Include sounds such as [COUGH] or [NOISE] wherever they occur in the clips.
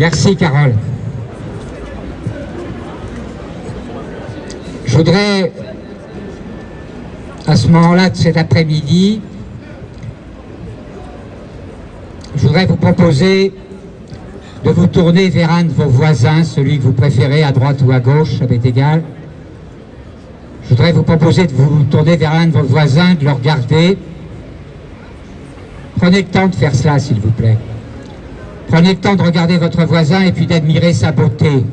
Merci Carole. Je voudrais, à ce moment-là de cet après-midi, je voudrais vous proposer de vous tourner vers un de vos voisins, celui que vous préférez, à droite ou à gauche, ça m'est égal. Je voudrais vous proposer de vous tourner vers un de vos voisins, de le regarder. Prenez le temps de faire cela, s'il vous plaît. Prenez le temps de regarder votre voisin et puis d'admirer sa beauté.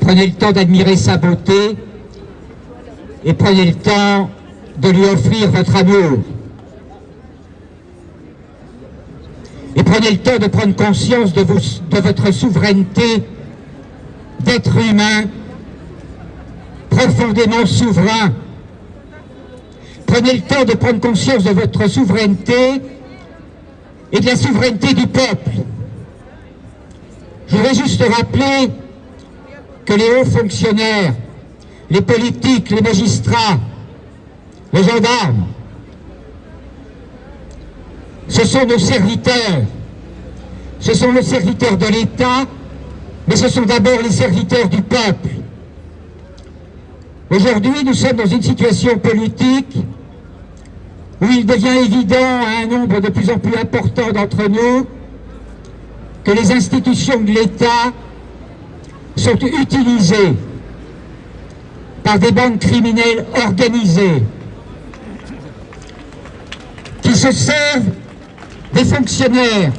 Prenez le temps d'admirer sa beauté et prenez le temps de lui offrir votre amour. Et prenez le temps de prendre conscience de, votre souveraineté d'être humain profondément souverain. Prenez le temps de prendre conscience de votre souveraineté et de la souveraineté du peuple. Je voudrais juste rappeler que les hauts fonctionnaires, les politiques, les magistrats, les gendarmes, ce sont nos serviteurs. Ce sont les serviteurs de l'État, mais ce sont d'abord les serviteurs du peuple. Aujourd'hui, nous sommes dans une situation politique où il devient évident à un nombre de plus en plus important d'entre nous que les institutions de l'État sont utilisées par des bandes criminelles organisées qui se servent des fonctionnaires,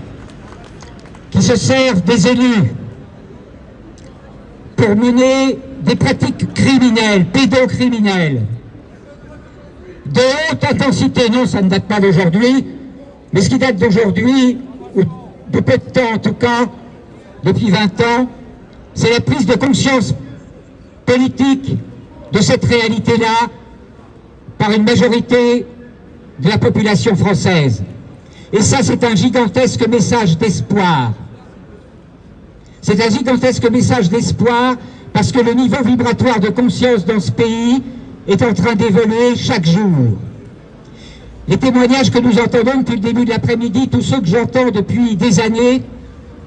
qui se servent des élus pour mener des pratiques criminelles, pédocriminelles, de haute intensité. Non, ça ne date pas d'aujourd'hui, mais ce qui date d'aujourd'hui, ou de peu de temps en tout cas, depuis 20 ans, c'est la prise de conscience politique de cette réalité-là par une majorité de la population française. Et ça, c'est un gigantesque message d'espoir. C'est un gigantesque message d'espoir parce que le niveau vibratoire de conscience dans ce pays est en train d'évoluer chaque jour. Les témoignages que nous entendons depuis le début de l'après-midi, tous ceux que j'entends depuis des années,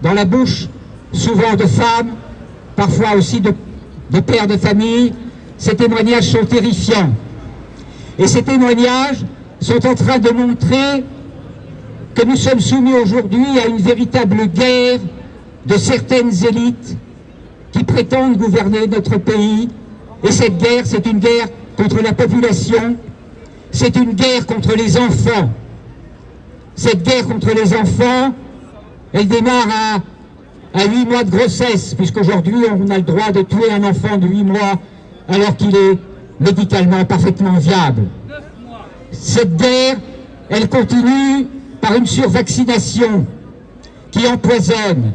dans la bouche souvent de femmes, parfois aussi de, pères de famille, ces témoignages sont terrifiants. Et ces témoignages sont en train de montrer que nous sommes soumis aujourd'hui à une véritable guerre de certaines élites qui prétendent gouverner notre pays. Et cette guerre, c'est une guerre contre la population, c'est une guerre contre les enfants. Cette guerre contre les enfants, elle démarre à, à 8 mois de grossesse, puisqu'aujourd'hui on a le droit de tuer un enfant de 8 mois alors qu'il est médicalement parfaitement viable. Cette guerre, elle continue par une survaccination qui empoisonne,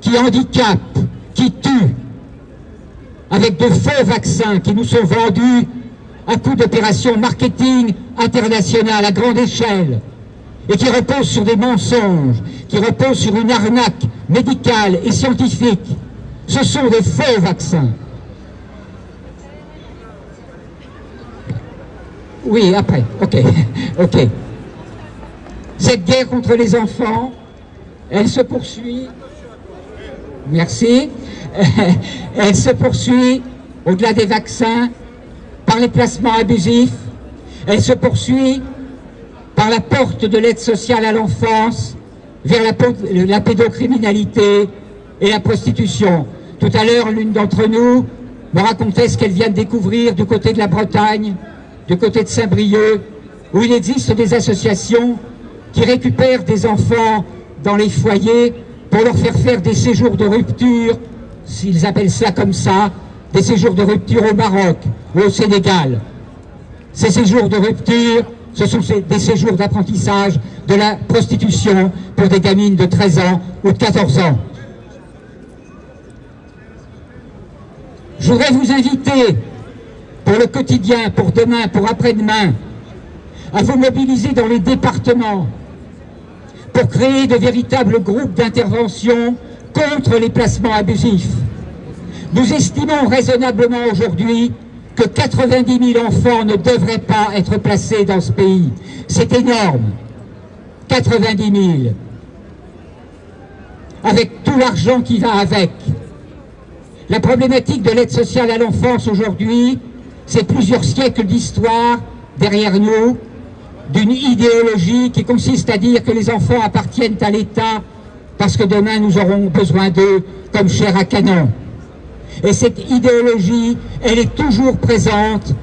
qui handicape, qui tue, avec de faux vaccins qui nous sont vendus à coup d'opérations marketing internationales à grande échelle et qui reposent sur des mensonges, qui reposent sur une arnaque médicale et scientifique. Ce sont des faux vaccins. Oui, après, ok, [LAUGHS] ok. Cette guerre contre les enfants, elle se poursuit, merci, [LAUGHS] elle se poursuit au-delà des vaccins par les placements abusifs, elle se poursuit par la porte de l'aide sociale à l'enfance vers la, pédocriminalité et la prostitution. Tout à l'heure, l'une d'entre nous me racontait ce qu'elle vient de découvrir du côté de la Bretagne, du côté de Saint-Brieuc, où il existe des associations qui récupèrent des enfants dans les foyers pour leur faire faire des séjours de rupture, s'ils appellent ça comme ça, des séjours de rupture au Maroc ou au Sénégal. Ces séjours de rupture, ce sont des séjours d'apprentissage de la prostitution pour des gamines de 13 ans ou de 14 ans. Je voudrais vous inviter pour le quotidien, pour demain, pour après-demain, à vous mobiliser dans les départements pour créer de véritables groupes d'intervention contre les placements abusifs. Nous estimons raisonnablement aujourd'hui que 90 000 enfants ne devraient pas être placés dans ce pays. C'est énorme. 90 000. avec tout l'argent qui va avec. La problématique de l'aide sociale à l'enfance aujourd'hui, c'est plusieurs siècles d'histoire derrière nous, d'une idéologie qui consiste à dire que les enfants appartiennent à l'État parce que demain nous aurons besoin d'eux comme chair à canon. Et cette idéologie, elle est toujours présente,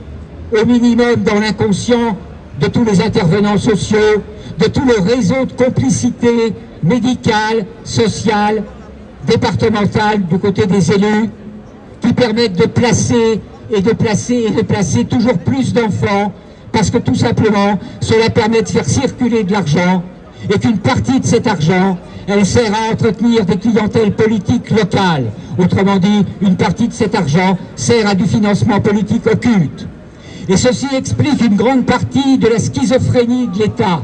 au minimum dans l'inconscient de tous les intervenants sociaux, de tout le réseau de complicité médicale, sociale, départementale du côté des élus, qui permettent de placer et de placer et de placer toujours plus d'enfants, parce que tout simplement, cela permet de faire circuler de l'argent, et qu'une partie de cet argent, elle sert à entretenir des clientèles politiques locales. Autrement dit, une partie de cet argent sert à du financement politique occulte. Et ceci explique une grande partie de la schizophrénie de l'État.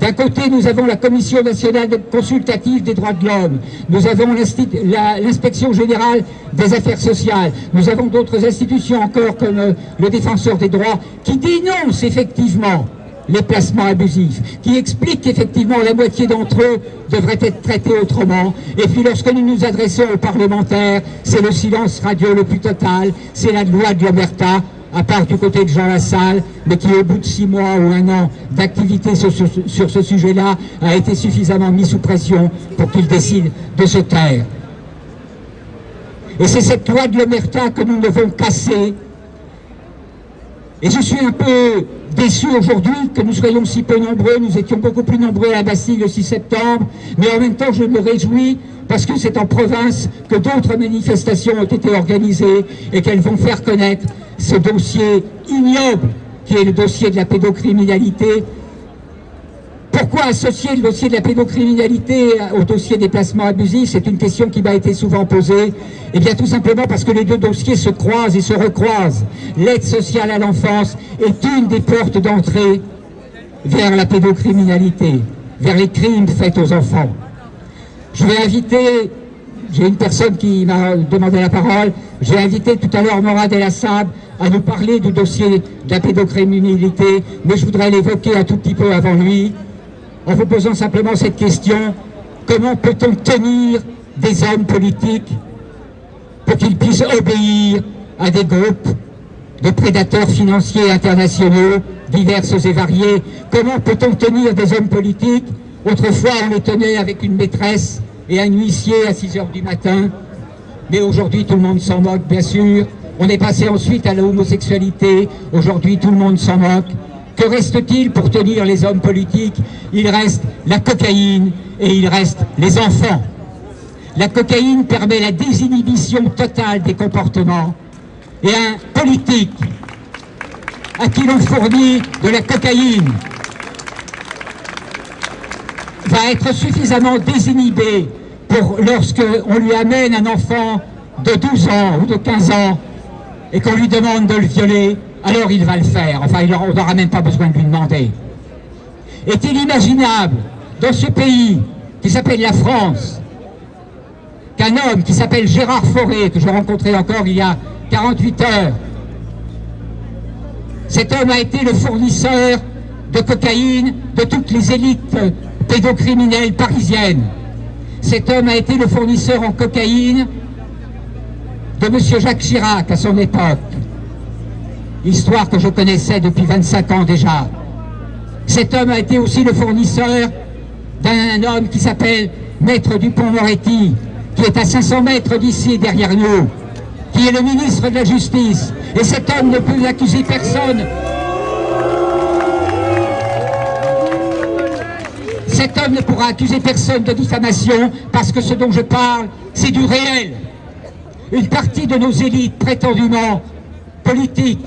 D'un côté, nous avons la Commission nationale consultative des droits de l'homme, nous avons l'inspection générale des affaires sociales, nous avons d'autres institutions encore comme euh, le défenseur des droits qui dénoncent effectivement les placements abusifs, qui expliquent qu'effectivement la moitié d'entre eux devraient être traités autrement. Et puis lorsque nous nous adressons aux parlementaires, c'est le silence radio le plus total, c'est la loi de l'Omerta, à part du côté de Jean Lassalle, mais qui au bout de six mois ou un an d'activité sur, ce sujet-là a été suffisamment mis sous pression pour qu'il décide de se taire. Et c'est cette loi de l'Omerta que nous devons casser. Et je suis un peu déçu aujourd'hui que nous soyons si peu nombreux, nous étions beaucoup plus nombreux à la Bastille le 6 septembre, mais en même temps je me réjouis parce que c'est en province que d'autres manifestations ont été organisées et qu'elles vont faire connaître ce dossier ignoble qui est le dossier de la pédocriminalité. Pourquoi associer le dossier de la pédocriminalité au dossier des placements abusifs C'est une question qui m'a été souvent posée. Eh bien tout simplement parce que les deux dossiers se croisent et se recroisent. L'aide sociale à l'enfance est une des portes d'entrée vers la pédocriminalité, vers les crimes faits aux enfants. Je vais inviter, j'ai une personne qui m'a demandé la parole, j'ai invité tout à l'heure Morad El Assab à nous parler du dossier de la pédocriminalité, mais je voudrais l'évoquer un tout petit peu avant lui, en vous posant simplement cette question, comment peut-on tenir des hommes politiques pour qu'ils puissent obéir à des groupes de prédateurs financiers internationaux divers et variés Comment peut-on tenir des hommes politiques? Autrefois, on les tenait avec une maîtresse et un huissier à 6 heures du matin, mais aujourd'hui, tout le monde s'en moque, bien sûr. On est passé ensuite à l'homosexualité. Aujourd'hui, tout le monde s'en moque. Que reste-t-il pour tenir les hommes politiques? Il reste la cocaïne et il reste les enfants. La cocaïne permet la désinhibition totale des comportements. Et un politique à qui l'on fournit de la cocaïne va être suffisamment désinhibé pour lorsqu'on lui amène un enfant de 12 ans ou de 15 ans et qu'on lui demande de le violer, alors il va le faire. Enfin, on n'aura même pas besoin de lui demander. Est-il imaginable, dans ce pays qui s'appelle la France, qu'un homme qui s'appelle Gérard Fauré, que j'ai rencontré encore il y a 48 heures, cet homme a été le fournisseur de cocaïne de toutes les élites pédocriminelles parisiennes. Cet homme a été le fournisseur en cocaïne de M. Jacques Chirac à son époque. Histoire que je connaissais depuis 25 ans déjà. Cet homme a été aussi le fournisseur d'un homme qui s'appelle Maître Dupont-Moretti, qui est à 500 mètres d'ici, derrière nous, qui est le ministre de la Justice. Et cet homme ne peut accuser personne. Cet homme ne pourra accuser personne de diffamation parce que ce dont je parle, c'est du réel une partie de nos élites prétendument politiques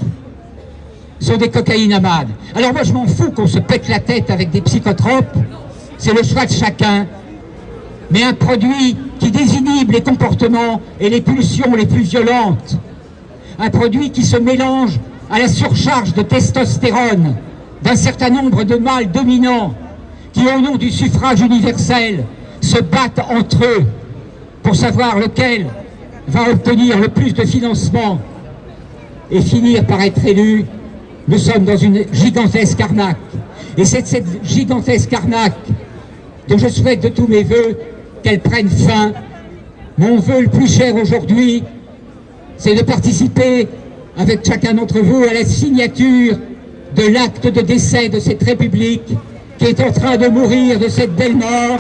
sont des cocaïnamades. Alors moi je m'en fous qu'on se pète la tête avec des psychotropes, c'est le choix de chacun, mais un produit qui désinhibe les comportements et les pulsions les plus violentes, un produit qui se mélange à la surcharge de testostérone d'un certain nombre de mâles dominants qui, au nom du suffrage universel, se battent entre eux pour savoir lequel va obtenir le plus de financement et finir par être élu, nous sommes dans une gigantesque arnaque. Et c'est cette gigantesque arnaque dont je souhaite de tous mes voeux qu'elles prennent fin. Mon vœu le plus cher aujourd'hui, c'est de participer avec chacun d'entre vous à la signature de l'acte de décès de cette République qui est en train de mourir de cette belle mort.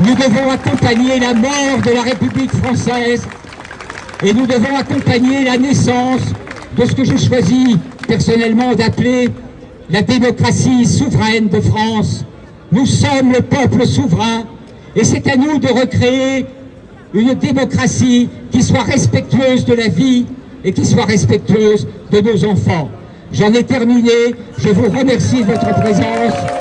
Nous devons accompagner la mort de la République française et nous devons accompagner la naissance de ce que je choisis personnellement d'appeler la démocratie souveraine de France. Nous sommes le peuple souverain et c'est à nous de recréer une démocratie qui soit respectueuse de la vie et qui soit respectueuse de nos enfants. J'en ai terminé, je vous remercie de votre présence.